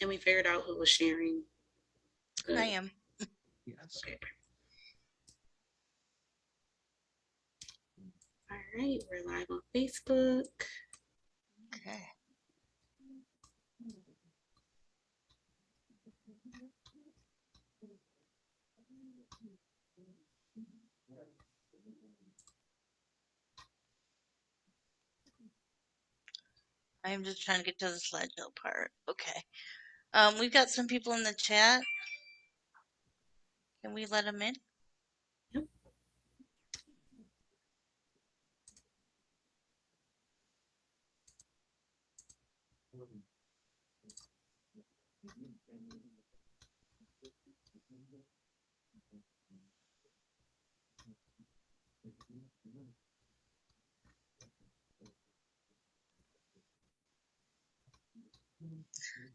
And we figured out who was sharing. Good. I am. Yes. Okay. All right, we're live on Facebook. Okay. I'm just trying to get to the slideshow part. Okay. Um, we've got some people in the chat. Can we let them in?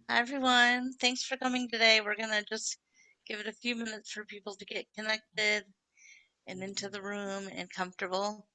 Hi, everyone. Thanks for coming today. We're going to just give it a few minutes for people to get connected and into the room and comfortable.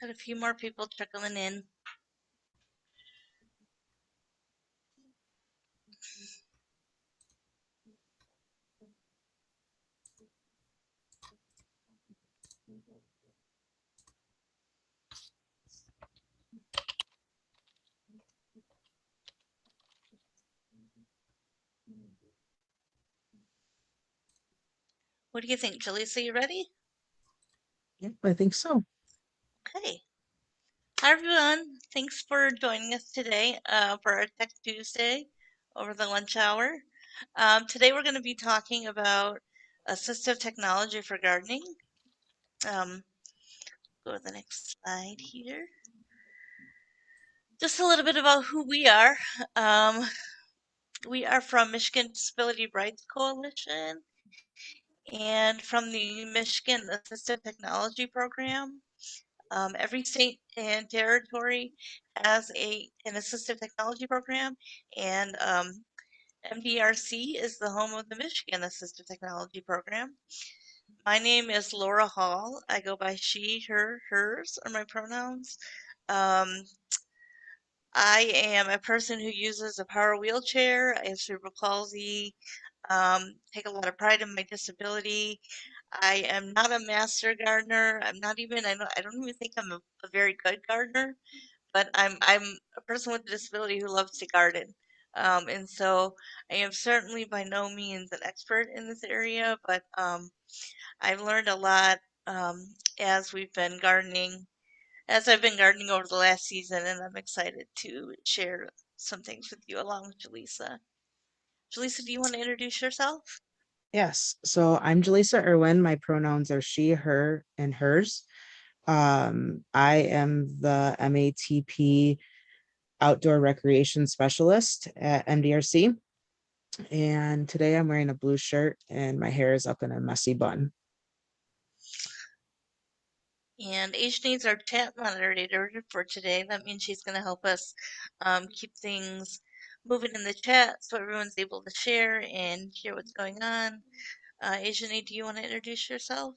Had a few more people trickling in. What do you think, Jaleesa? You ready? Yep, I think so. Okay. Hi, everyone. Thanks for joining us today uh, for our Tech Tuesday over the lunch hour. Um, today, we're going to be talking about assistive technology for gardening. Um, go to the next slide here. Just a little bit about who we are. Um, we are from Michigan Disability Rights Coalition and from the Michigan Assistive Technology Program. Um, every state and territory has a an assistive technology program, and um, MDRC is the home of the Michigan Assistive Technology Program. My name is Laura Hall. I go by she, her, hers are my pronouns. Um, I am a person who uses a power wheelchair. I have cerebral palsy. Um, take a lot of pride in my disability. I am not a master gardener. I'm not even. I don't. I don't even think I'm a, a very good gardener. But I'm. I'm a person with a disability who loves to garden. Um, and so I am certainly by no means an expert in this area, but um, I've learned a lot um, as we've been gardening as I've been gardening over the last season, and I'm excited to share some things with you along with Jaleesa. Jaleesa, do you want to introduce yourself? Yes, so I'm Jaleesa Irwin. My pronouns are she, her, and hers. Um, I am the MATP outdoor recreation specialist at MDRC. And today I'm wearing a blue shirt and my hair is up in a messy bun. And Asian needs our chat moderator for today. That means she's going to help us um, keep things moving in the chat so everyone's able to share and hear what's going on. Uh, Asian do you want to introduce yourself?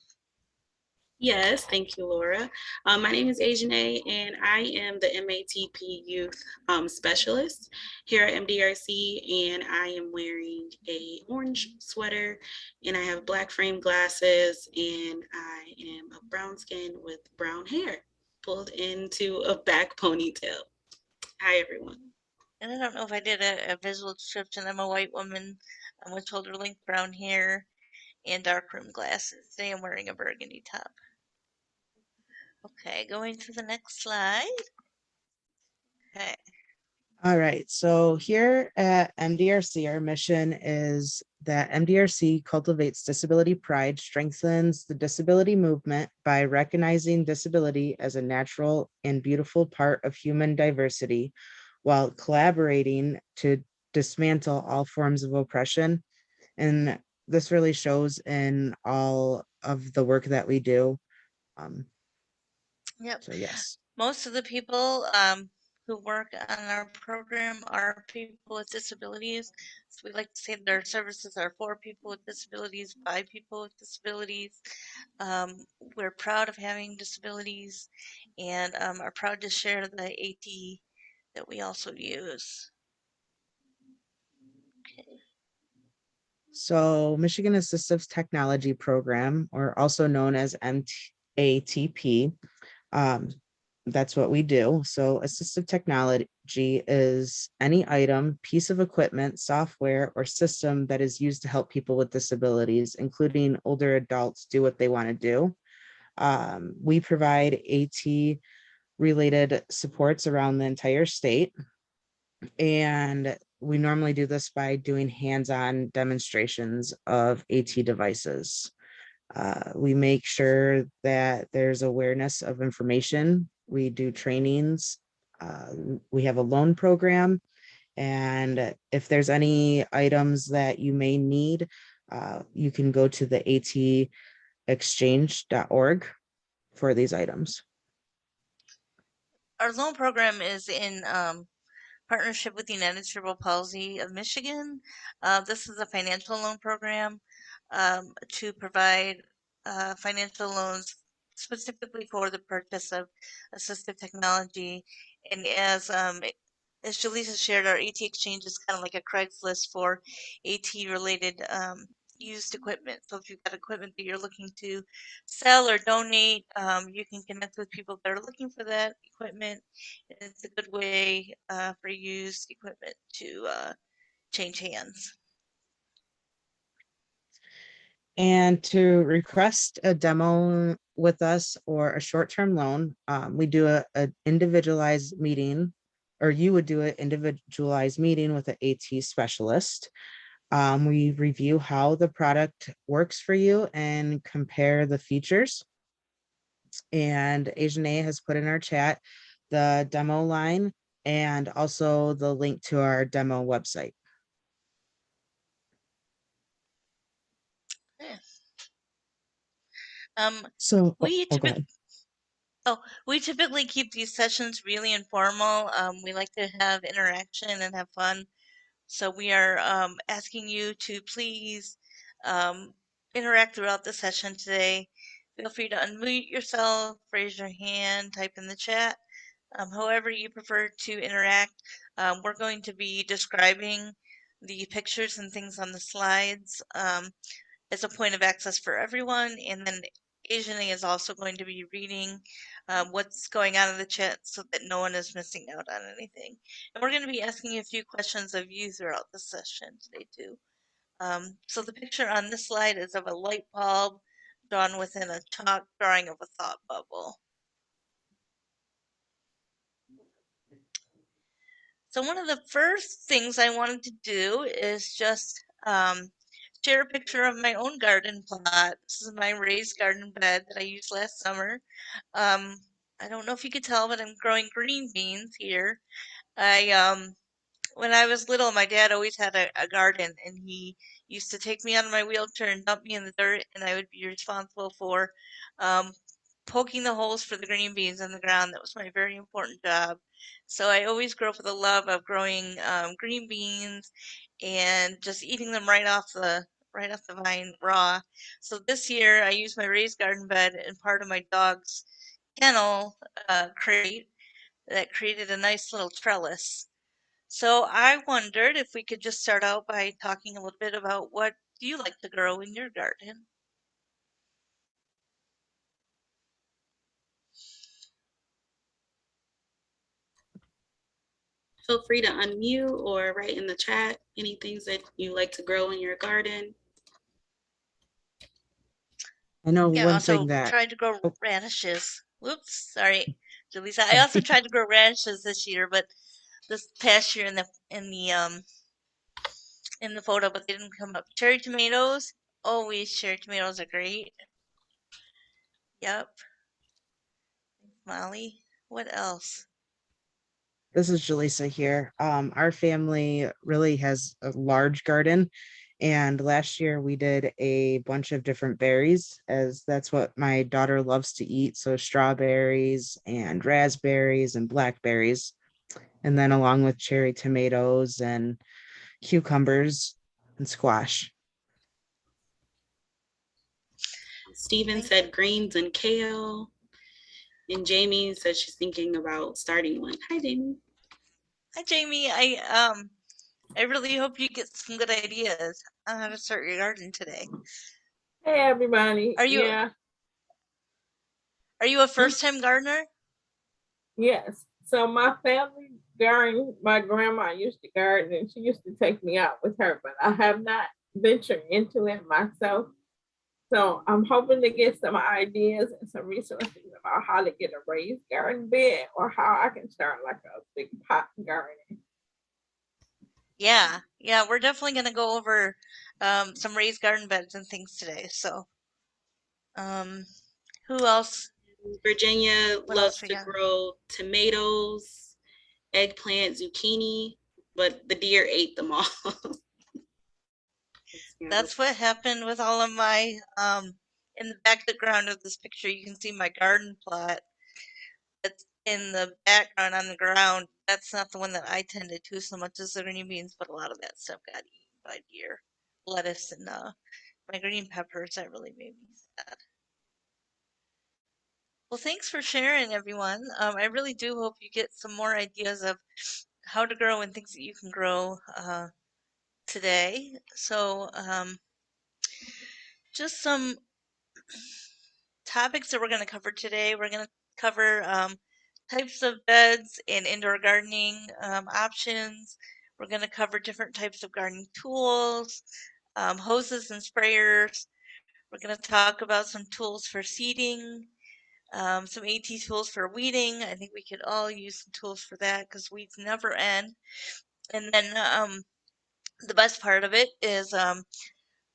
Yes, thank you, Laura. Um, my name is Asian A, and I am the MATP Youth um, Specialist here at MDRC, and I am wearing a orange sweater, and I have black frame glasses, and I am a brown skin with brown hair pulled into a back ponytail. Hi, everyone. And I don't know if I did a, a visual description. I'm a white woman um, with shoulder length brown hair and dark rim glasses. Today I'm wearing a burgundy top. Okay, going to the next slide. Okay. All right, so here at MDRC, our mission is that MDRC cultivates disability pride, strengthens the disability movement by recognizing disability as a natural and beautiful part of human diversity while collaborating to dismantle all forms of oppression. And this really shows in all of the work that we do. Um, Yep. so yes. Most of the people um, who work on our program are people with disabilities. So we like to say that our services are for people with disabilities, by people with disabilities. Um, we're proud of having disabilities and um, are proud to share the AT that we also use. Okay. So Michigan Assistive Technology Program, or also known as MATP, um, that's what we do. So assistive technology is any item, piece of equipment, software, or system that is used to help people with disabilities, including older adults do what they want to do. Um, we provide AT related supports around the entire state. And we normally do this by doing hands-on demonstrations of AT devices. Uh, we make sure that there's awareness of information. We do trainings. Uh, we have a loan program. And if there's any items that you may need, uh, you can go to the atexchange.org for these items. Our loan program is in um, partnership with the United Cerebral Palsy of Michigan. Uh, this is a financial loan program um, to provide uh, financial loans specifically for the purchase of assistive technology. And as um, as Jaleesa shared, our AT Exchange is kind of like a Craigslist for AT related um, used equipment. So if you've got equipment that you're looking to sell or donate, um, you can connect with people that are looking for that equipment. And it's a good way uh, for used equipment to uh, change hands. And to request a demo with us or a short-term loan, um, we do a, a individualized meeting, or you would do an individualized meeting with an AT specialist. Um, we review how the product works for you and compare the features. And Asian A has put in our chat the demo line and also the link to our demo website. Um, So, oh, we oh, typically. Oh, we typically keep these sessions really informal. Um, we like to have interaction and have fun. So we are um, asking you to please um, interact throughout the session today. Feel free to unmute yourself, raise your hand, type in the chat. Um, however you prefer to interact, um, we're going to be describing the pictures and things on the slides um, as a point of access for everyone. And then Asian is also going to be reading um, what's going on in the chat so that no one is missing out on anything. And we're going to be asking a few questions of you throughout the session today too. Um, so the picture on this slide is of a light bulb drawn within a chalk drawing of a thought bubble. So one of the first things I wanted to do is just um, share a picture of my own garden plot. This is my raised garden bed that I used last summer. Um, I don't know if you could tell, but I'm growing green beans here. I um, when I was little, my dad always had a, a garden, and he used to take me on my wheelchair and dump me in the dirt, and I would be responsible for um, poking the holes for the green beans in the ground. That was my very important job. So I always grew up with a love of growing um, green beans and just eating them right off the right off the vine raw. So this year I used my raised garden bed and part of my dog's kennel uh, crate that created a nice little trellis. So I wondered if we could just start out by talking a little bit about what do you like to grow in your garden? Feel free to unmute or write in the chat any things that you like to grow in your garden. I know Yeah, one also thing that, tried to grow oh. radishes. Whoops, sorry, Jaleesa. I also tried to grow radishes this year, but this past year in the in the um in the photo, but they didn't come up. Cherry tomatoes, always cherry tomatoes are great. Yep. Molly, what else? This is Jaleesa here. Um, our family really has a large garden. And last year we did a bunch of different berries as that's what my daughter loves to eat. So strawberries and raspberries and blackberries. And then along with cherry tomatoes and cucumbers and squash. Steven said greens and kale. And Jamie said she's thinking about starting one. Hi, Jamie. Hi, Jamie. I um, I really hope you get some good ideas on how to start your garden today. Hey everybody. Are you- Yeah, Are you a first-time gardener? yes. So my family garden, my grandma used to garden and she used to take me out with her, but I have not ventured into it myself. So I'm hoping to get some ideas and some resources about how to get a raised garden bed or how I can start like a big pot garden. Yeah, yeah, we're definitely gonna go over um, some raised garden beds and things today. So, um, who else? Virginia What loves else to grow tomatoes, eggplant, zucchini, but the deer ate them all. That's what happened with all of my um. In the back background of this picture, you can see my garden plot. It's in the background on the ground. That's not the one that I tended to so much as the green beans, but a lot of that stuff got eaten by deer. Lettuce and uh, my green peppers. That really made me sad. Well, thanks for sharing, everyone. Um, I really do hope you get some more ideas of how to grow and things that you can grow uh, today. So, um, just some topics that we're going to cover today. We're going to cover um, types of beds and indoor gardening um, options. We're going to cover different types of gardening tools, um, hoses and sprayers. We're going to talk about some tools for seeding, um, some AT tools for weeding. I think we could all use some tools for that because weeds never end. And then um, the best part of it is um,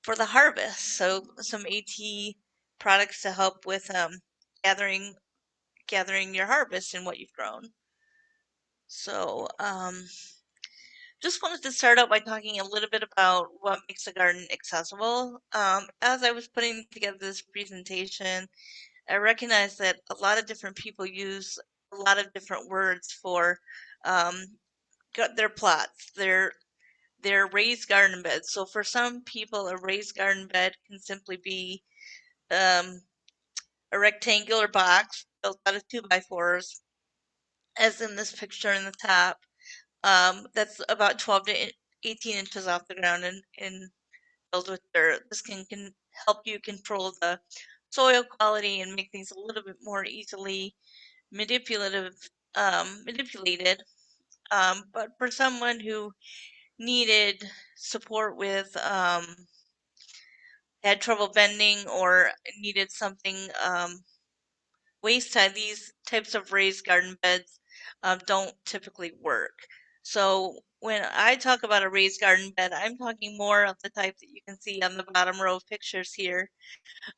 for the harvest. So some AT products to help with um, gathering gathering your harvest and what you've grown. So um, just wanted to start out by talking a little bit about what makes a garden accessible. Um, as I was putting together this presentation, I recognized that a lot of different people use a lot of different words for um, their plots, their their raised garden beds. So for some people, a raised garden bed can simply be um, a rectangular box built out of two by fours, as in this picture in the top. Um, that's about 12 to 18 inches off the ground and, and filled with dirt. This can, can help you control the soil quality and make things a little bit more easily manipulative, um, manipulated. Um, but for someone who needed support with um, had trouble bending or needed something um, waist high, these types of raised garden beds um, don't typically work. So when I talk about a raised garden bed, I'm talking more of the type that you can see on the bottom row of pictures here.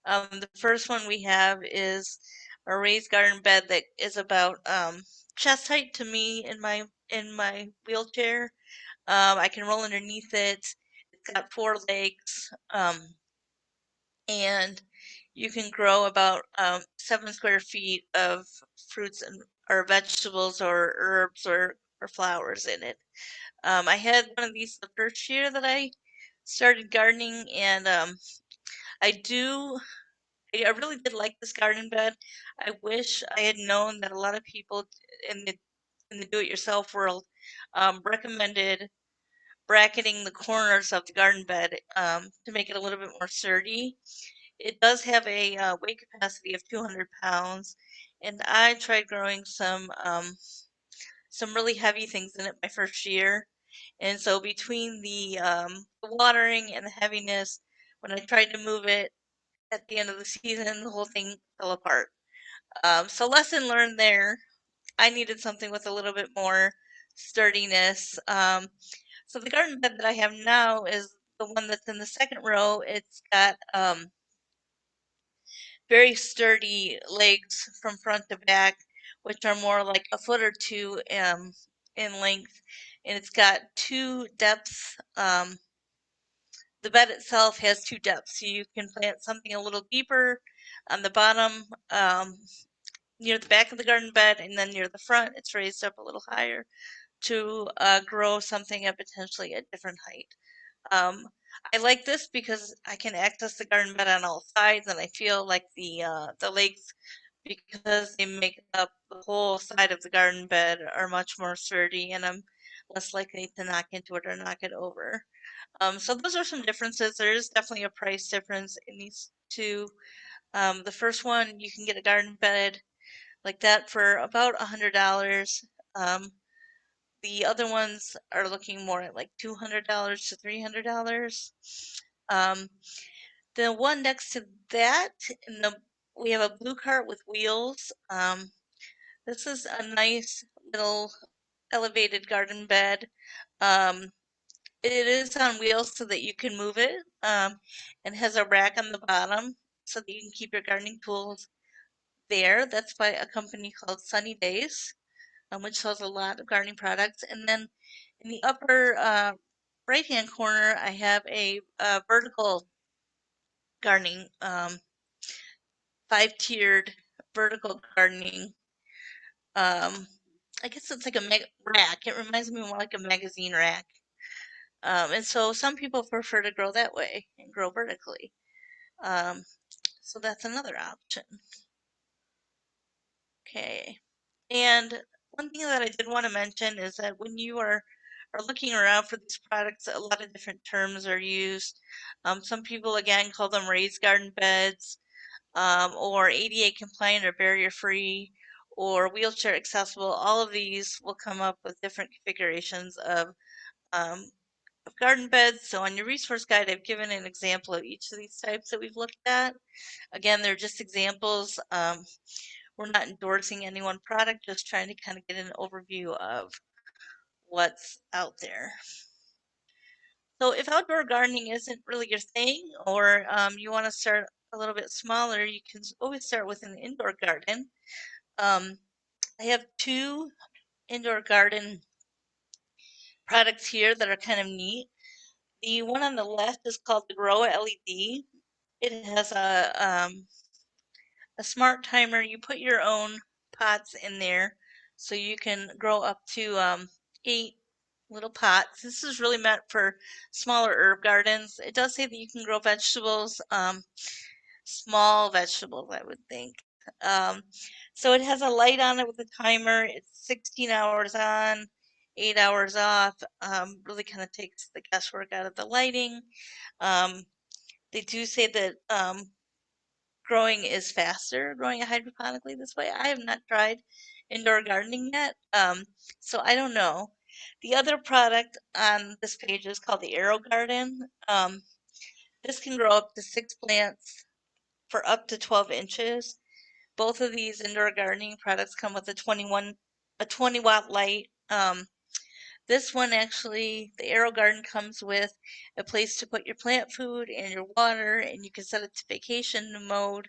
Um, the first one we have is a raised garden bed that is about um, chest height to me in my in my wheelchair. Um, I can roll underneath it. It's got four legs, um, and you can grow about um, seven square feet of fruits and or vegetables or herbs or, or flowers in it. Um, I had one of these the first year that I started gardening, and um, I do. I really did like this garden bed. I wish I had known that a lot of people in the in the do-it-yourself world um, recommended bracketing the corners of the garden bed um, to make it a little bit more sturdy. It does have a uh, weight capacity of 200 pounds, and I tried growing some um, some really heavy things in it my first year. And so between the, um, the watering and the heaviness, when I tried to move it at the end of the season, the whole thing fell apart. Um, so lesson learned there. I needed something with a little bit more sturdiness. Um, so the garden bed that I have now is the one that's in the second row. It's got um, very sturdy legs from front to back, which are more like a foot or two um, in length. And it's got two depths. Um, the bed itself has two depths. So you can plant something a little deeper on the bottom um, near the back of the garden bed, and then near the front, it's raised up a little higher to uh, grow something at potentially a different height. Um, I like this because I can access the garden bed on all sides, and I feel like the uh, the legs, because they make up the whole side of the garden bed, are much more sturdy, and I'm less likely to knock into it or knock it over. Um, so those are some differences. There is definitely a price difference in these two. Um, the first one, you can get a garden bed like that for about a hundred dollars. Um, the other ones are looking more at like two hundred dollars to three hundred dollars. Um, the one next to that, the we have a blue cart with wheels. Um, this is a nice little elevated garden bed. Um, it is on wheels so that you can move it um, and has a rack on the bottom so that you can keep your gardening tools there. That's by a company called Sunny Days, um, which sells a lot of gardening products. And then in the upper uh, right hand corner, I have a, a vertical gardening, um, five tiered vertical gardening. Um, I guess it's like a mag- rack. It reminds me more like a magazine rack. Um, and so some people prefer to grow that way and grow vertically. Um, so that's another option. Okay. And one thing that I did want to mention is that when you are are looking around for these products, a lot of different terms are used. Um, some people again call them raised garden beds, um, or ADA compliant or barrier free, or wheelchair accessible. All of these will come up with different configurations of um, of garden beds. So on your resource guide, I've given an example of each of these types that we've looked at. Again, they're just examples. We're not endorsing any one product, just trying to kind of get an overview of what's out there. So if outdoor gardening isn't really your thing, or um, you want to start a little bit smaller, you can always start with an indoor garden. Um, I have two indoor garden products here that are kind of neat. The one on the left is called the Grow LED. It has a um, a smart timer. You put your own pots in there, so you can grow up to um, eight little pots. This is really meant for smaller herb gardens. It does say that you can grow vegetables, um, small vegetables, I would think. Um, so it has a light on it with a timer. It's 16 hours on, eight hours off. Um, really kind of takes the guesswork out of the lighting. Um, they do say that um, growing is faster, growing hydroponically this way. I have not tried indoor gardening yet, um, so I don't know. The other product on this page is called the Aero Garden. Um, this can grow up to six plants for up to 12 inches. Both of these indoor gardening products come with a 21 a 20 watt light. Um, this one actually, the Aero Garden comes with a place to put your plant food and your water, and you can set it to vacation mode,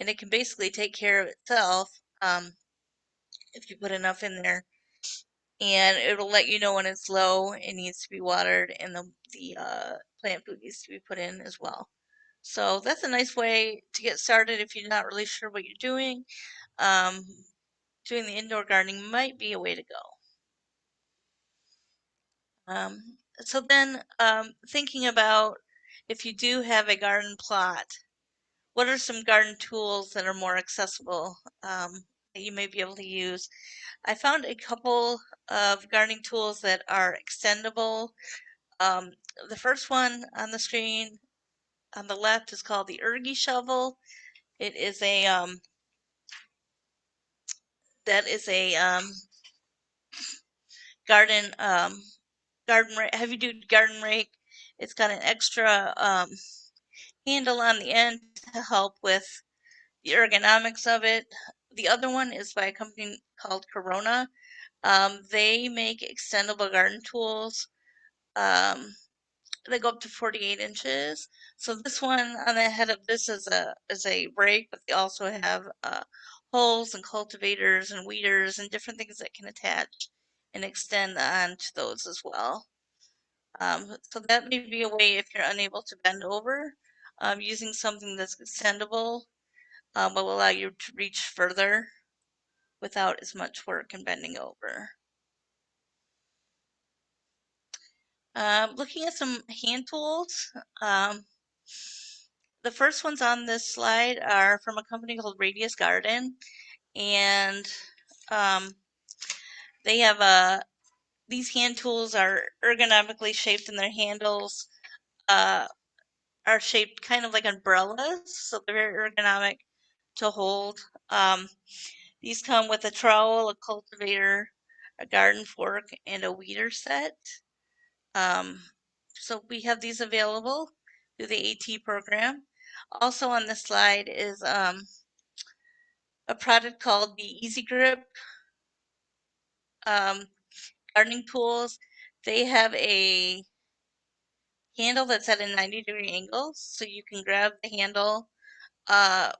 and it can basically take care of itself um, if you put enough in there. And it'll let you know when it's low, it needs to be watered, and the, the uh, plant food needs to be put in as well. So that's a nice way to get started if you're not really sure what you're doing. Um, doing the indoor gardening might be a way to go. Um, so then um, thinking about if you do have a garden plot, what are some garden tools that are more accessible um, that you may be able to use? I found a couple of gardening tools that are extendable. Um, the first one on the screen on the left is called the Ergie shovel. It is a um, that is a um, garden, um, garden, ra- heavy duty garden rake. It's got an extra, um, handle on the end to help with the ergonomics of it. The other one is by a company called Corona. Um, they make extendable garden tools. Um, they go up to 48 inches. So this one on the head of this is a is a rake, but they also have uh, holes and cultivators and weeders and different things that can attach and extend onto those as well. Um, so that may be a way if you're unable to bend over, um, using something that's extendable um, will allow you to reach further without as much work and bending over. Um, looking at some hand tools, um, the first ones on this slide are from a company called Radius Garden, and um, they have a. These hand tools are ergonomically shaped, and their handles uh, are shaped kind of like umbrellas, so they're very ergonomic to hold. Um, these come with a trowel, a cultivator, a garden fork, and a weeder set. Um, so we have these available through the AT program. Also on this slide is um, a product called the Easi-Grip um, gardening tools. They have a handle that's at a 90 degree angle, so you can grab the handle uh,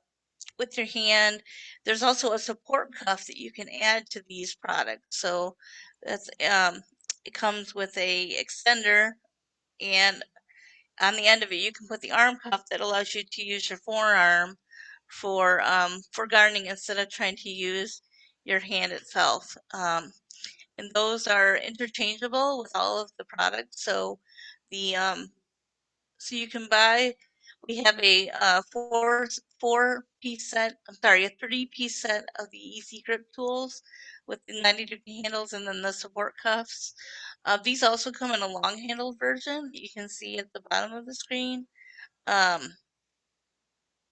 with your hand. There's also a support cuff that you can add to these products. So that's um, it comes with a extender and on the end of it you can put the arm cuff that allows you to use your forearm for um, for gardening instead of trying to use your hand itself. Um, and those are interchangeable with all of the products. So the um, so you can buy. We have a uh, four four piece set. I'm sorry, a three piece set of the Easi-Grip tools with the 90 degree handles and then the support cuffs. Uh, these also come in a long handled version. You can see at the bottom of the screen. Um,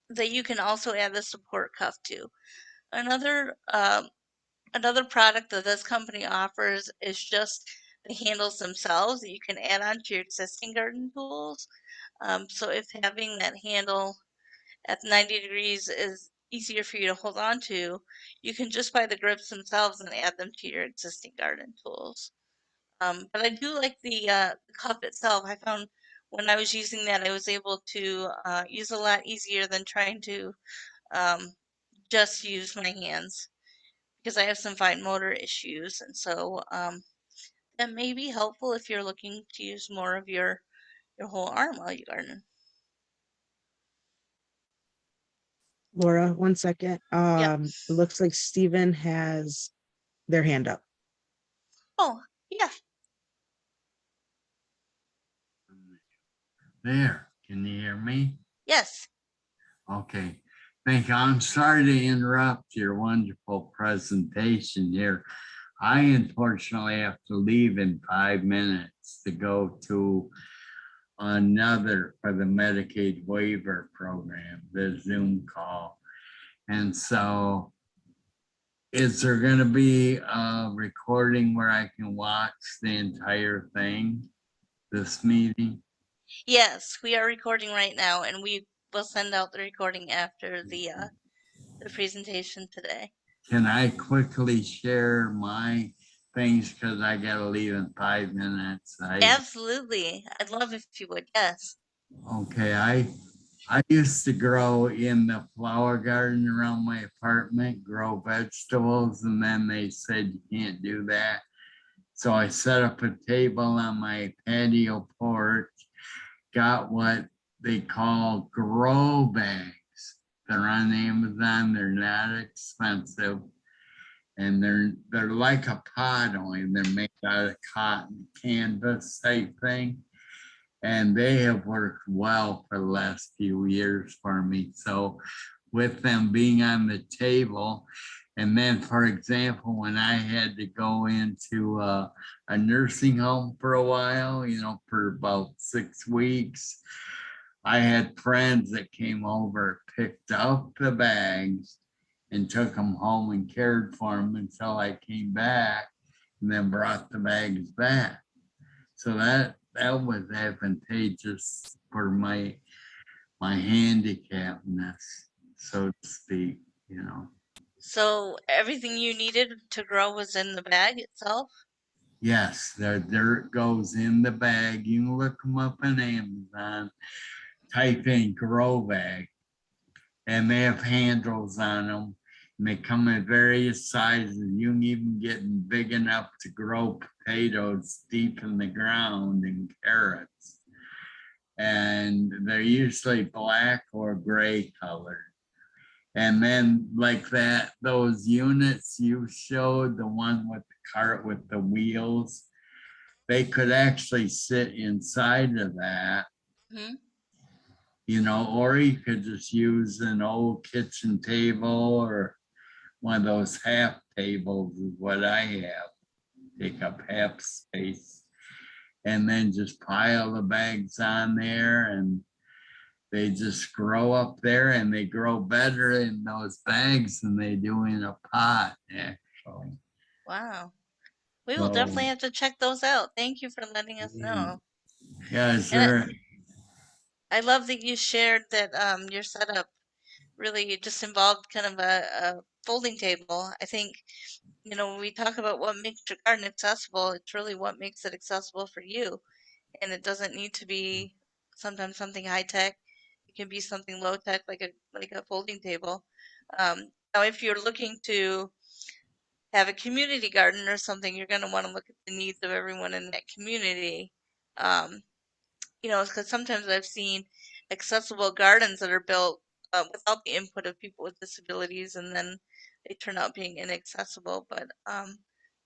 that you can also add the support cuff to. Another um, another product that this company offers is just the handles themselves that you can add on to your existing garden tools. Um, so if having that handle at 90 degrees is easier for you to hold on to, you can just buy the grips themselves and add them to your existing garden tools. Um, but I do like the, uh, the cup itself. I found when I was using that, I was able to uh, use a lot easier than trying to um, just use my hands because I have some fine motor issues. And so um, that may be helpful if you're looking to use more of your, your whole arm while you garden. Laura, one second. Um, it looks like Stephen has their hand up. Oh, yeah. There, can you hear me? Yes. Okay, thank you. I'm sorry to interrupt your wonderful presentation here. I unfortunately have to leave in five minutes to go to another for the Medicaid waiver program, the Zoom call. And so is there gonna be a recording where I can watch the entire thing, this meeting? Yes, we are recording right now and we will send out the recording after the uh, the presentation today. Can I quickly share my things? Because I gotta leave in five minutes. I, Absolutely. I'd love if you would. Yes. okay, I, I used to grow in the flower garden around my apartment, grow vegetables, and then they said you can't do that. So I set up a table on my patio porch, got what they call grow bags. They're on Amazon, they're not expensive. And they're, they're like a pot only, they're made out of cotton canvas type thing. And they have worked well for the last few years for me. So with them being on the table, and then, for example, when I had to go into uh, a nursing home for a while, you know, for about six weeks, I had friends that came over, picked up the bags and took them home and cared for them until I came back. and then brought the bags back. So that, that was advantageous for my, my handicapness, so to speak, you know. So everything you needed to grow was in the bag itself? Yes, the dirt goes in the bag. You can look them up on Amazon. Type in grow bag. And they have handles on them. And they come in various sizes. You can even get them big enough to grow potatoes deep in the ground and carrots. And they're usually black or gray colored. And then like that, those units you showed, the one with the cart with the wheels, they could actually sit inside of that. Mhm. You know, or you could just use an old kitchen table or one of those half tables is what I have. Take up half space. And then just pile the bags on there and they just grow up there and they grow better in those bags than they do in a pot, actually. Wow. We will definitely have to check those out. Thank you for letting us know. Yeah, And I- love that you shared that um, your setup really just involved kind of a, a folding table. I think, you know, when we talk about what makes your garden accessible, it's really what makes it accessible for you. And it doesn't need to be sometimes something high tech. It can be something low tech, like a like a folding table. Um, now, if you're looking to have a community garden or something, you're going to want to look at the needs of everyone in that community. Um, you know, because sometimes I've seen accessible gardens that are built uh, without the input of people with disabilities, and then they turn out being inaccessible. But um,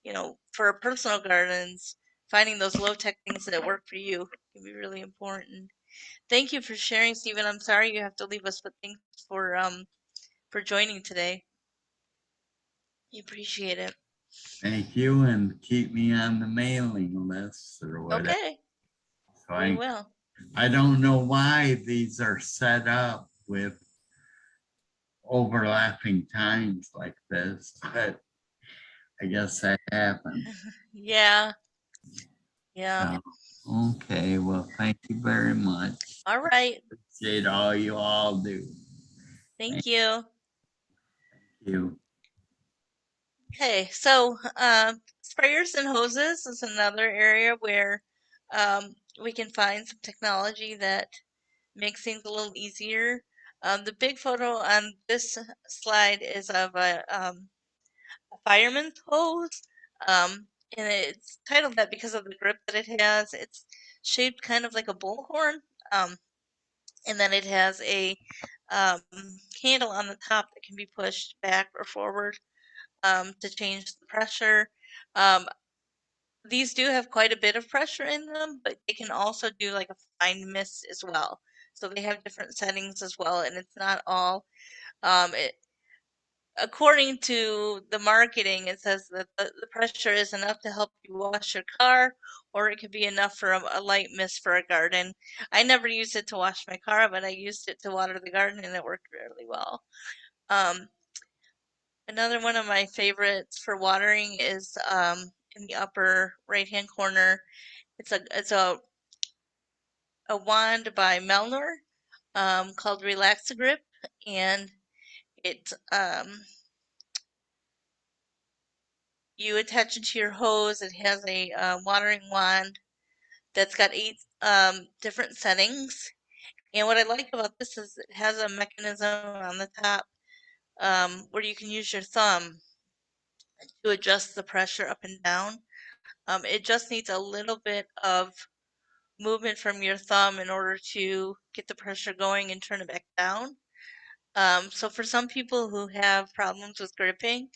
you know, for personal gardens, finding those low tech things that work for you can be really important. Thank you for sharing, Stephen. I'm sorry you have to leave us, but thanks for um for joining today. We appreciate it. thank you and keep me on the mailing list or whatever. Okay, So we I, will. I don't know why these are set up with overlapping times like this, but I guess that happened. Yeah. Yeah. So, Okay, well, thank you very much. All right. Appreciate all you all do. Thank you. You. Okay, so um, sprayers and hoses is another area where um, we can find some technology that makes things a little easier. Um, the big photo on this slide is of a, um, a fireman's hose, um, and it's titled that because of the grip that it has. It's shaped kind of like a bullhorn, um, and then it has a um, handle on the top that can be pushed back or forward um, to change the pressure. These do have quite a bit of pressure in them, but they can also do like a fine mist as well. So they have different settings as well, and it's not all. Um, it, according to the marketing, it says that the, the pressure is enough to help you wash your car, or it could be enough for a, a light mist for a garden. I never used it to wash my car, but I used it to water the garden, and it worked really well. Um, Another one of my favorites for watering is um, in the upper right hand corner. It's a it's a a wand by Melnor um, called Relax Grip, and it um, you attach it to your hose. It has a uh, watering wand that's got eight um, different settings. And what I like about this is it has a mechanism on the top um, where you can use your thumb to adjust the pressure up and down. Um, it just needs a little bit of movement from your thumb in order to get the pressure going and turn it back down. Um, so for some people who have problems with gripping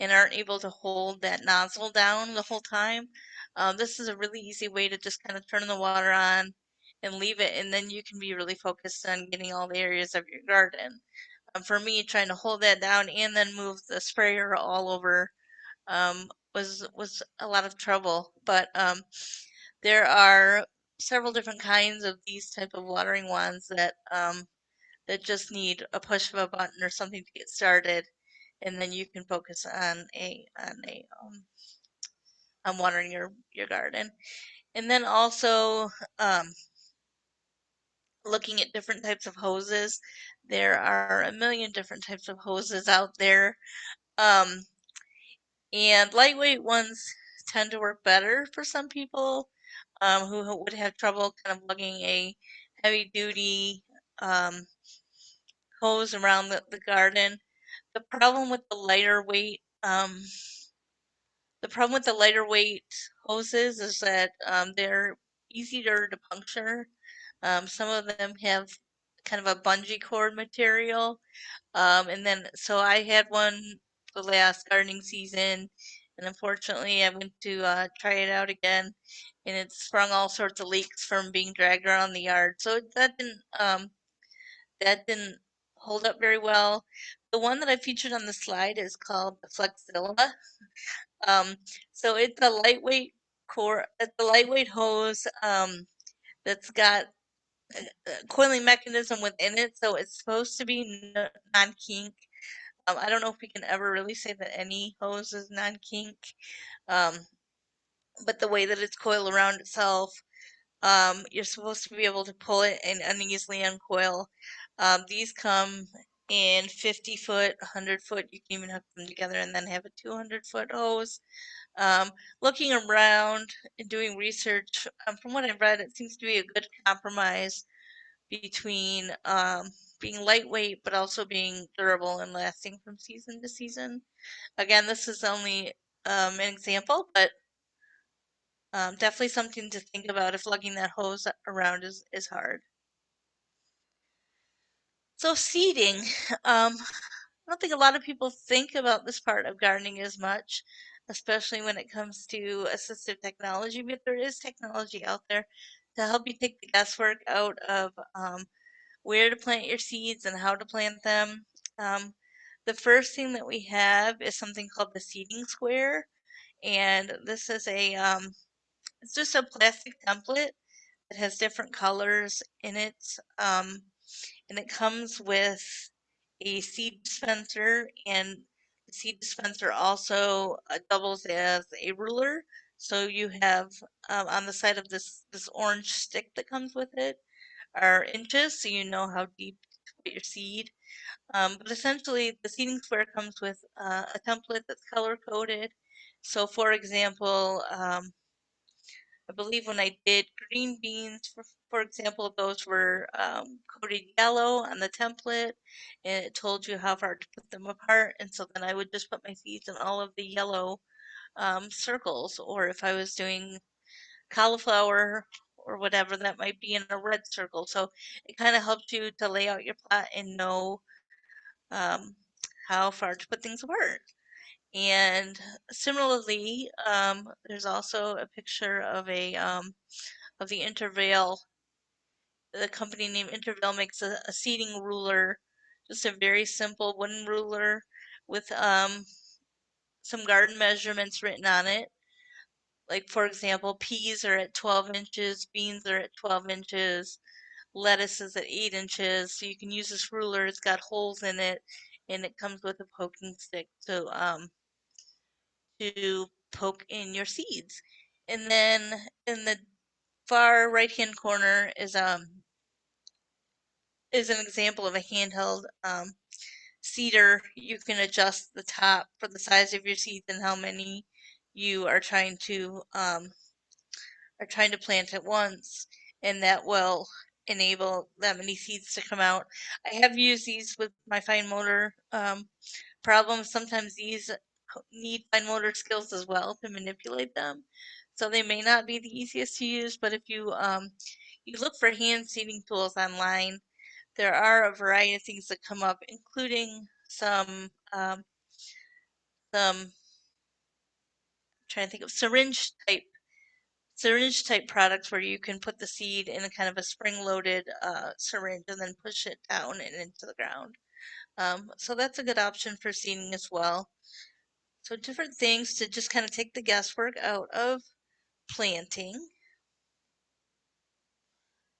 and aren't able to hold that nozzle down the whole time, um, this is a really easy way to just kind of turn the water on and leave it, and then you can be really focused on getting all the areas of your garden. Um, for me, trying to hold that down and then move the sprayer all over um, was was a lot of trouble. But um, there are several different kinds of these type of watering wands that um, that just need a push of a button or something to get started, and then you can focus on a on a um, um, watering your your garden. And then also um, looking at different types of hoses. There are a million different types of hoses out there. Um, and lightweight ones tend to work better for some people um, who would have trouble kind of lugging a heavy duty um, hose around the, the garden. The problem with the lighter weight um, the problem with the lighter weight hoses is that um, they're easier to puncture. Um, some of them have kind of a bungee cord material. Um, and then, so I had one the last gardening season, and unfortunately, I went to uh, try it out again, and it sprung all sorts of leaks from being dragged around the yard. So that didn't um, that didn't hold up very well. The one that I featured on the slide is called the Flexzilla. Um, so it's a lightweight core, it's a lightweight hose um, that's got a coiling mechanism within it, so it's supposed to be non-kink. Um, I don't know if we can ever really say that any hose is non-kink, um, but the way that it's coiled around itself, um, you're supposed to be able to pull it and uneasily uncoil. Um, these come in 50 foot, 100 foot. You can even hook them together and then have a 200 foot hose. Um, looking around and doing research, um, from what I've read, it seems to be a good compromise between being lightweight but also being durable and lasting from season to season. Again, this is only um, an example, but um, definitely something to think about if lugging that hose around is, is hard. So seeding, um, I don't think a lot of people think about this part of gardening as much, especially when it comes to assistive technology, but there is technology out there to help you take the guesswork out of um, where to plant your seeds and how to plant them. Um, the first thing that we have is something called the seeding square, and this is a um, it's just a plastic template that has different colors in it, um, and it comes with a seed dispenser, and the seed dispenser also uh, doubles as a ruler. So you have um, on the side of this this orange stick that comes with it are inches, so you know how deep to put your seed. Um, but essentially, the seeding square comes with uh, a template that's color coded. So, for example, um, I believe when I did green beans, for, for example, those were um, coded yellow on the template, and it told you how far to put them apart. And so then I would just put my seeds in all of the yellow um, circles. Or if I was doing cauliflower or whatever, that might be in a red circle. So it kind of helps you to lay out your plot and know um, how far to put things apart. And similarly, um, there's also a picture of a um, of the Intervale. The company named Intervale makes a, a seeding ruler, just a very simple wooden ruler with um, some garden measurements written on it. Like for example, peas are at 12 inches, beans are at 12 inches, lettuce is at 8 inches. So you can use this ruler. It's got holes in it, and it comes with a poking stick. So um, to poke in your seeds. And then in the far right hand corner is um is an example of a handheld um, seeder. You can adjust the top for the size of your seeds and how many you are trying to um, are trying to plant at once, and that will enable that many seeds to come out. I have used these with my fine motor um, problems. Sometimes these need fine motor skills as well to manipulate them. So they may not be the easiest to use, but if you um, you look for hand seeding tools online, there are a variety of things that come up, including some um, some trying to think of syringe type syringe type products where you can put the seed in a kind of a spring loaded uh, syringe and then push it down and into the ground. Um, so that's a good option for seeding as well. So different things to just kind of take the guesswork out of planting.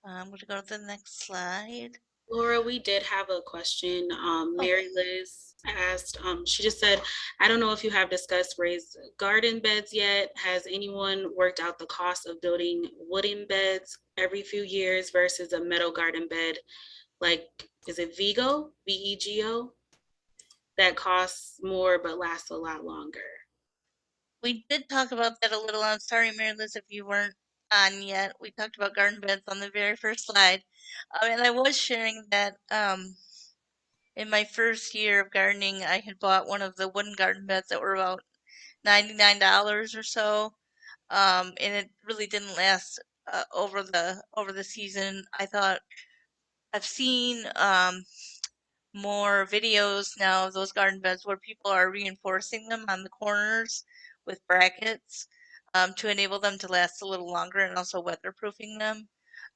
I'm going to go to the next slide. Laura, we did have a question. Um, Mary Liz asked, um, she just said, I don't know if you have discussed raised garden beds yet. Has anyone worked out the cost of building wooden beds every few years versus a metal garden bed? Like, is it Vego, V E G O? That costs more but lasts a lot longer. We did talk about that a little. I'm sorry, Mary Liz, if you weren't on yet. We talked about garden beds on the very first slide. Um, and I was sharing that um, in my first year of gardening, I had bought one of the wooden garden beds that were about $99 or so. Um, and it really didn't last uh, over the over the season. I thought I've seen um, more videos now of those garden beds where people are reinforcing them on the corners with brackets um, to enable them to last a little longer and also weatherproofing them.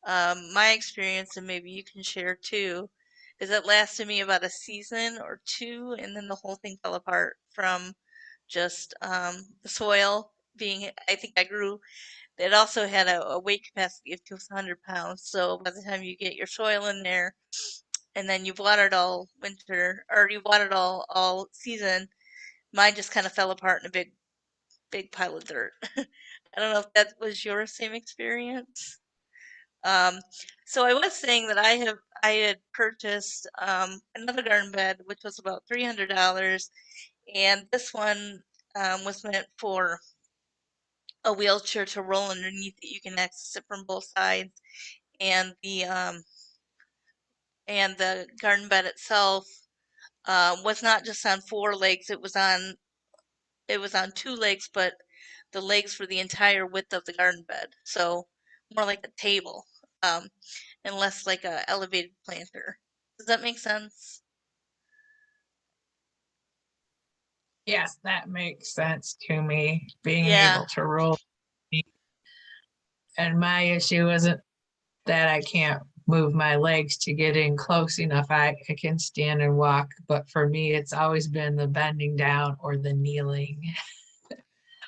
Um, my experience, and maybe you can share too, is it lasted me about a season or two, and then the whole thing fell apart from just um, the soil being. I think I grew. It also had a, a weight capacity of 200 pounds, so by the time you get your soil in there, and then you've watered all winter, or you watered all all season, mine just kind of fell apart in a big, big pile of dirt. I don't know if that was your same experience. Um, so I was saying that I have I had purchased um, another garden bed, which was about three hundred dollars, and this one um, was meant for a wheelchair to roll underneath it. You can access it from both sides, and the um, and the garden bed itself uh, was not just on four legs. It was on it was on two legs, but the legs were the entire width of the garden bed. So more like a table, um, and less like a elevated planter. Does that make sense? Yes, that makes sense to me, being Yeah. able to roll. And my issue isn't that I can't move my legs to get in close enough. I, I can stand and walk, but for me, it's always been the bending down or the kneeling.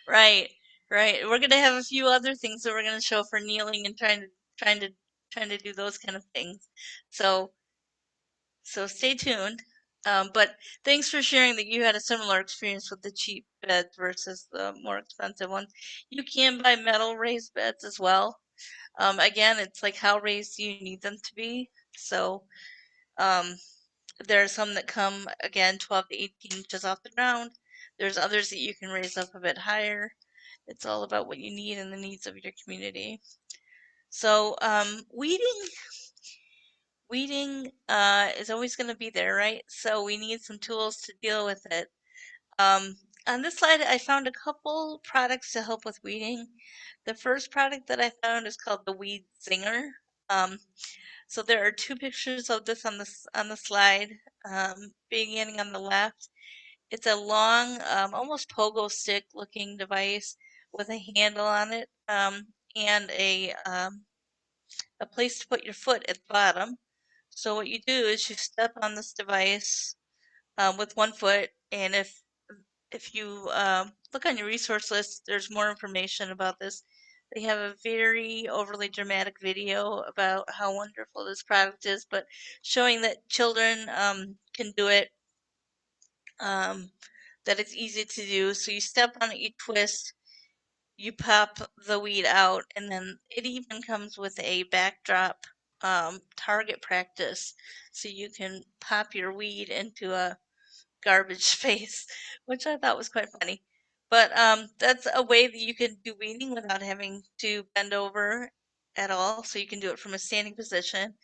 Right, right. We're gonna have a few other things that we're gonna show for kneeling and trying to trying to trying to do those kind of things. So so stay tuned. Um, but thanks for sharing that you had a similar experience with the cheap beds versus the more expensive ones. You can buy metal raised beds as well. Um, again, it's like how raised you need them to be? So um, there are some that come again 12 to 18 inches off the ground. There's others that you can raise up a bit higher. It's all about what you need and the needs of your community. So um, weeding, weeding uh, is always going to be there, right? So we need some tools to deal with it. Um, on this slide, I found a couple products to help with weeding. The first product that I found is called the Weed Zinger. Um, so there are two pictures of this on this on the slide, um, beginning on the left. It's a long, um, almost pogo stick looking device with a handle on it um, and a um, a place to put your foot at the bottom. So what you do is you step on this device um, with one foot, and if if you um, look on your resource list, there's more information about this. They have a very overly dramatic video about how wonderful this product is, but showing that children um, can do it, um, that it's easy to do. So you step on it, you twist, you pop the weed out, and then it even comes with a backdrop um, target practice. So you can pop your weed into a garbage space, which I thought was quite funny. But um, that's a way that you can do weeding without having to bend over at all. So you can do it from a standing position.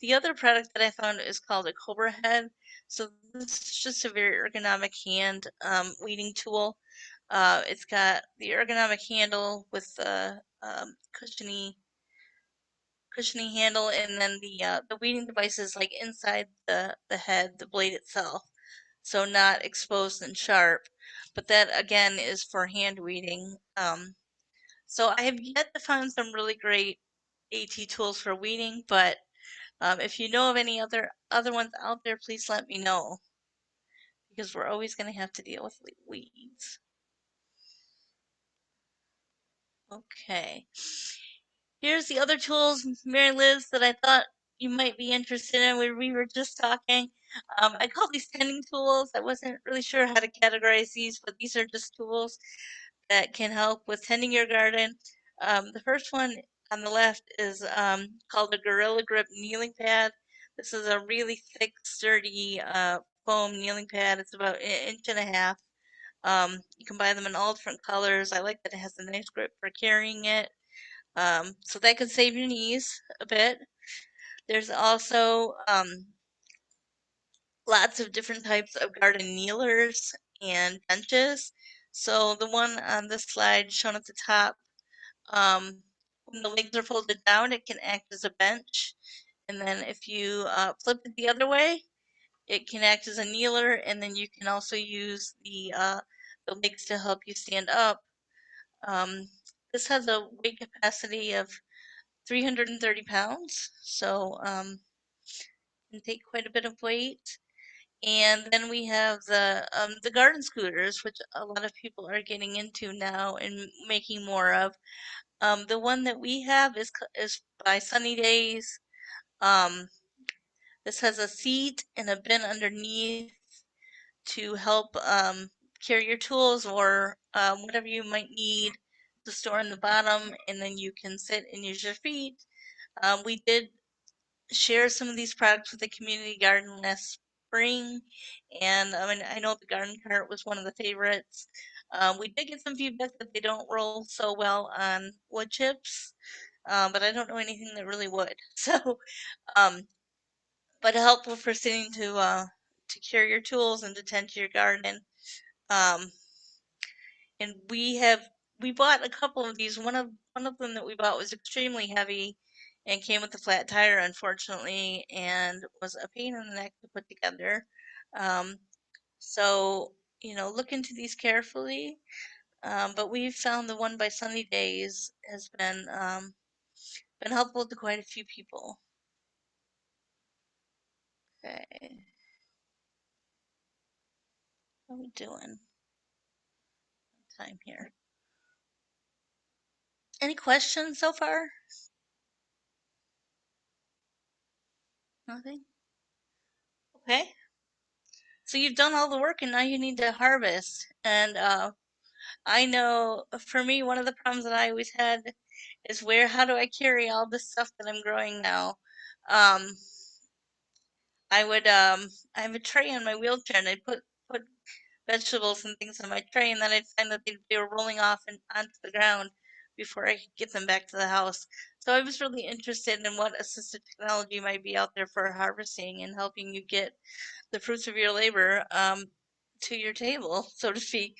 The other product that I found is called a Cobra Head. So this is just a very ergonomic hand um, weeding tool. Uh, it's got the ergonomic handle with the um, cushiony cushiony handle and then the uh, the weeding device is like inside the the head the blade itself so not exposed and sharp but that again is for hand weeding um, so i have yet to find some really great at tools for weeding but um, if you know of any other other ones out there please let me know because we're always going to have to deal with weeds okay here's the other tools mary liz that i thought you might be interested in, we, we were just talking. Um, I call these tending tools. I wasn't really sure how to categorize these, but these are just tools that can help with tending your garden. Um, the first one on the left is um, called a Gorilla Grip kneeling pad. This is a really thick, sturdy uh, foam kneeling pad. It's about an inch and a half. Um, you can buy them in all different colors. I like that it has a nice grip for carrying it. Um, so that can save your knees a bit. There's also um, lots of different types of garden kneelers and benches. So the one on this slide shown at the top, um, when the legs are folded down, it can act as a bench. And then if you uh, flip it the other way, it can act as a kneeler. And then you can also use the, uh, the legs to help you stand up. Um, this has a weight capacity of 330 pounds. So um, can take quite a bit of weight. And then we have the um, the garden scooters, which a lot of people are getting into now and making more of. Um, the one that we have is is by Sunnydaze. Um, this has a seat and a bin underneath to help um, carry your tools or um, whatever you might need to store in the bottom, and then you can sit and use your feet. Um, we did share some of these products with the community garden last spring, and I mean I know the garden cart was one of the favorites. Um, we did get some feedback that they don't roll so well on wood chips, um, but I don't know anything that really would. So, um, but helpful for sitting to uh, to cure your tools and to tend to your garden. Um, and we have we bought a couple of these. One of one of them that we bought was extremely heavy and came with a flat tire, unfortunately, and was a pain in the neck to put together. Um, so you know, look into these carefully. Um, but we've found the one by Sunnydaze has been um, been helpful to quite a few people. Okay, how we doing? Time here. Any questions so far? Nothing? Okay. So you've done all the work and now you need to harvest. And uh, I know for me, one of the problems that I always had is where, how do I carry all this stuff that I'm growing now? Um, I would, um, I have a tray on my wheelchair and I put, put vegetables and things on my tray and then I'd find that they, they were rolling off and onto the ground before I could get them back to the house. So I was really interested in what assistive technology might be out there for harvesting and helping you get the fruits of your labor um, to your table, so to speak.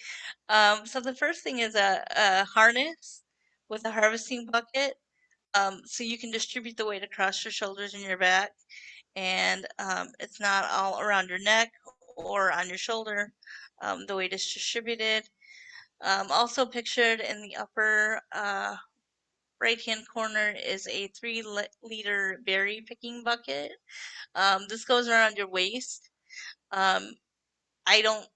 Um, so the first thing is a, a harness with a harvesting bucket. Um, so you can distribute the weight across your shoulders and your back, and um, it's not all around your neck or on your shoulder. Um, the weight is distributed. Um, also pictured in the upper uh, right hand corner is a three-liter berry picking bucket. Um, this goes around your waist. Um, I don't.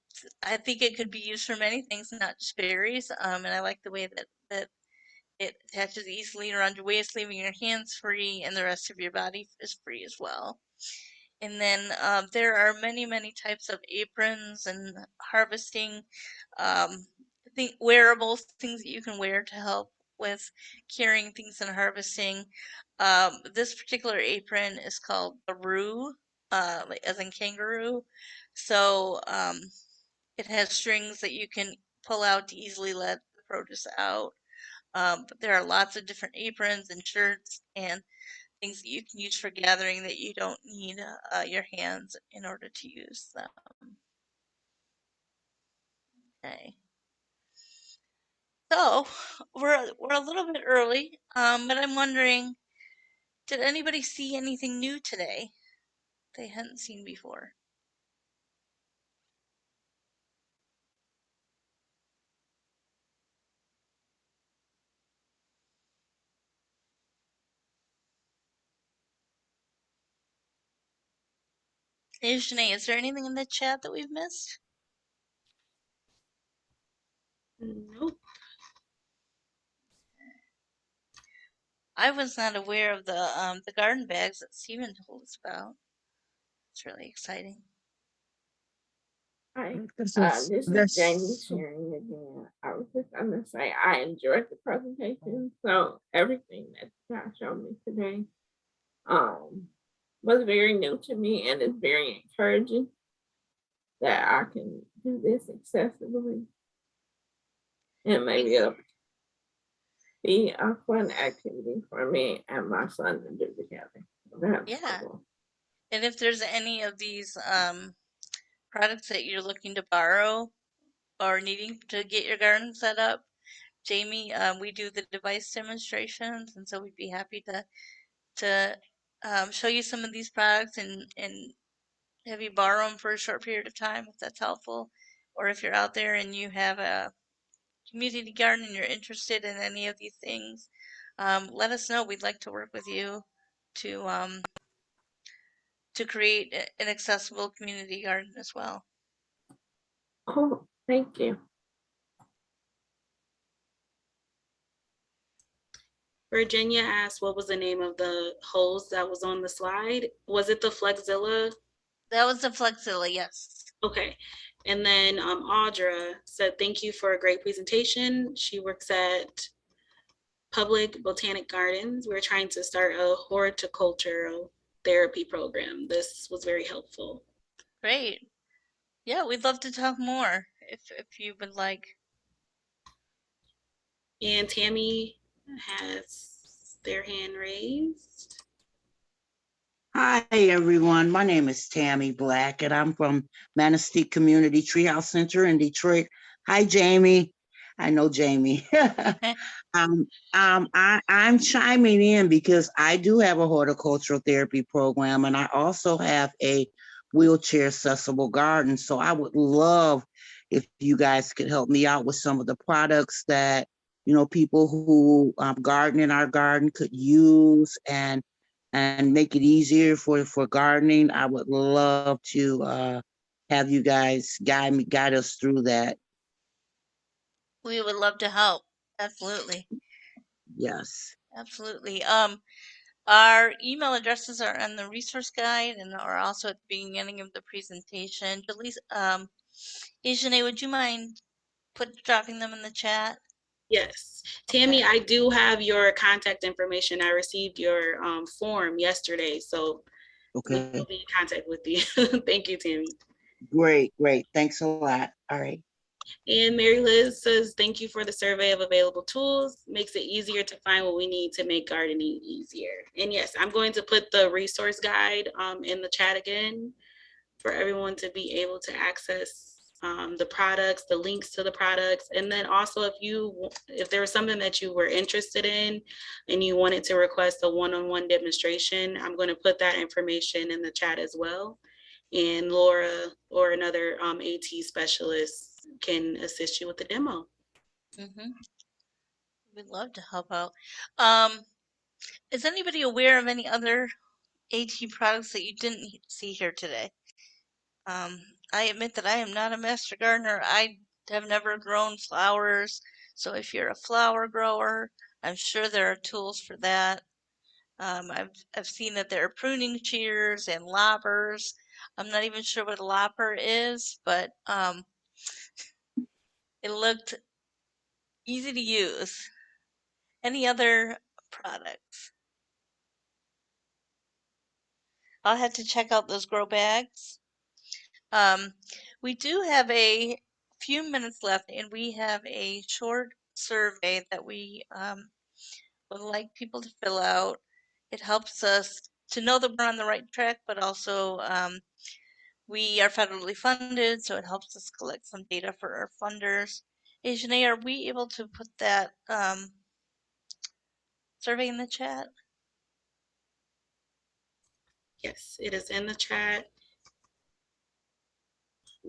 I think it could be used for many things, not just berries. Um, and I like the way that that it attaches easily around your waist, leaving your hands free, and the rest of your body is free as well. And then um, there are many, many types of aprons and harvesting um, think wearables, things that you can wear to help with carrying things and harvesting. Um, this particular apron is called a roo, uh, as in kangaroo. So um, it has strings that you can pull out to easily let the produce out. Um, but there are lots of different aprons and shirts and things that you can use for gathering that you don't need uh, your hands in order to use them. Okay. So we're we're a little bit early, um, but I'm wondering, did anybody see anything new today they hadn't seen before? Hey, Janae, is there anything in the chat that we've missed? Nope. I was not aware of the um, the garden bags that Steven told us about. It's really exciting. Hi, This uh, is- this is this- Jamie sharing again. I was just gonna say, I enjoyed the presentation, so everything that God showed me today um, was very new to me and is very encouraging that I can do this accessibly. And maybe it'll be a fun activity for me and my son to do together. That's Yeah. cool. And if there's any of these um, products that you're looking to borrow or needing to get your garden set up, Jamie, um, we do the device demonstrations, and so we'd be happy to to um, show you some of these products and and have you borrow them for a short period of time if that's helpful, or if you're out there and you have a community garden and you're interested in any of these things, um, let us know. We'd like to work with you to um, to create an accessible community garden as well. Cool, thank you. Virginia asked what was the name of the hose that was on the slide? Was it the Flexzilla? That was the Flexzilla, yes. Okay. And then um, Audra said, thank you for a great presentation. She works at Public Botanic Gardens. We're trying to start a horticultural therapy program. This was very helpful. Great. Yeah, we'd love to talk more if if you would like. And Tammy has their hand raised. Hi, everyone. My name is Tammy Black, and I'm from Manistee Community Treehouse Center in Detroit. Hi, Jamie. I know Jamie. um, um, I, I'm chiming in because I do have a horticultural therapy program, and I also have a wheelchair accessible garden. So I would love if you guys could help me out with some of the products that you know people who um, garden in our garden could use and and make it easier for for gardening i would love to uh have you guys guide me guide us through that We would love to help. Absolutely. yes Absolutely. Um, our email addresses are on the resource guide and are also at the beginning of the presentation. Delise, um, Ajane, would you mind put dropping them in the chat? Yes. Tammy, I do have your contact information. I received your um, form yesterday, so okay. we'll be in contact with you. Thank you, Tammy. great great thanks a lot all right And Mary Liz says, thank you for the survey of available tools. Makes it easier to find what we need to make gardening easier. And yes, I'm going to put the resource guide um, in the chat again for everyone to be able to access um, the products, the links to the products. And then also if you, if there was something that you were interested in and you wanted to request a one-on-one demonstration, I'm going to put that information in the chat as well. And Laura or another um, AT specialist can assist you with the demo. Mm-hmm. We'd love to help out. Um, is anybody aware of any other AT products that you didn't see here today? Um, I admit that I am not a master gardener. I have never grown flowers. So if you're a flower grower, I'm sure there are tools for that. Um, I've, I've seen that there are pruning shears and loppers. I'm not even sure what a lopper is, but um, it looked easy to use. Any other products? I'll have to check out those grow bags. Um, we do have a few minutes left, and we have a short survey that we um, would like people to fill out. It helps us to know that we're on the right track, but also um, we are federally funded, so it helps us collect some data for our funders. Ajane, are we able to put that um, survey in the chat? Yes, it is in the chat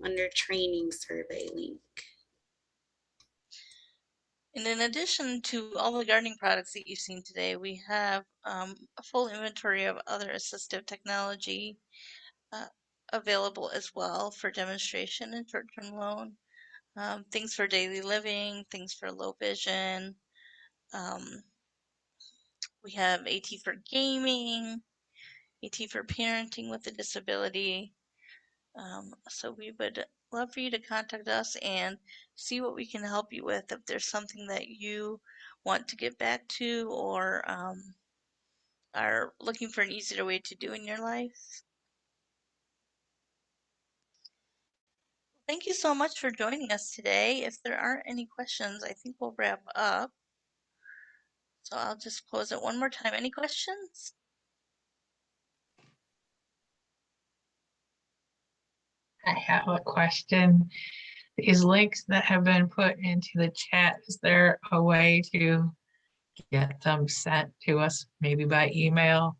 under training survey link. And in addition to all the gardening products that you've seen today, we have um, a full inventory of other assistive technology uh, available as well for demonstration and short-term loan. Um, things for daily living, things for low vision, um, We have AT for gaming, AT for parenting with a disability. Um, so we would love for you to contact us and see what we can help you with. If there's something that you want to get back to or um, are looking for an easier way to do in your life. Thank you so much for joining us today. If there aren't any questions, I think we'll wrap up. So I'll just close it one more time. Any questions? I have a question. These links that have been put into the chat, is there a way to get them sent to us, maybe by email?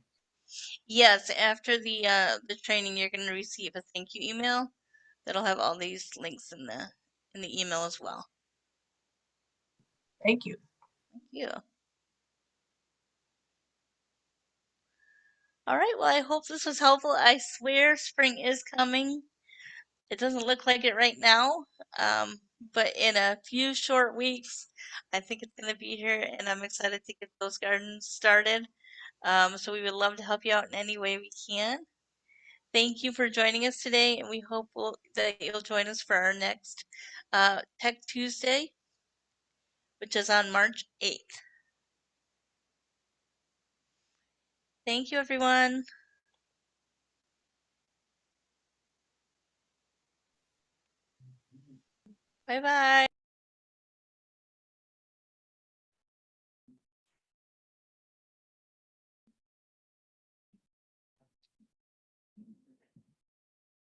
Yes, after the uh, the training, you're going to receive a thank you email that'll have all these links in the in the email as well. Thank you. Thank you. All right. Well, I hope this was helpful. I swear spring is coming. It doesn't look like it right now, um, but in a few short weeks, I think it's going to be here, and I'm excited to get those gardens started. Um, so we would love to help you out in any way we can. Thank you for joining us today, and we hope we'll, that you'll join us for our next uh, Tech Tuesday, which is on March 8th. Thank you, everyone. Bye bye.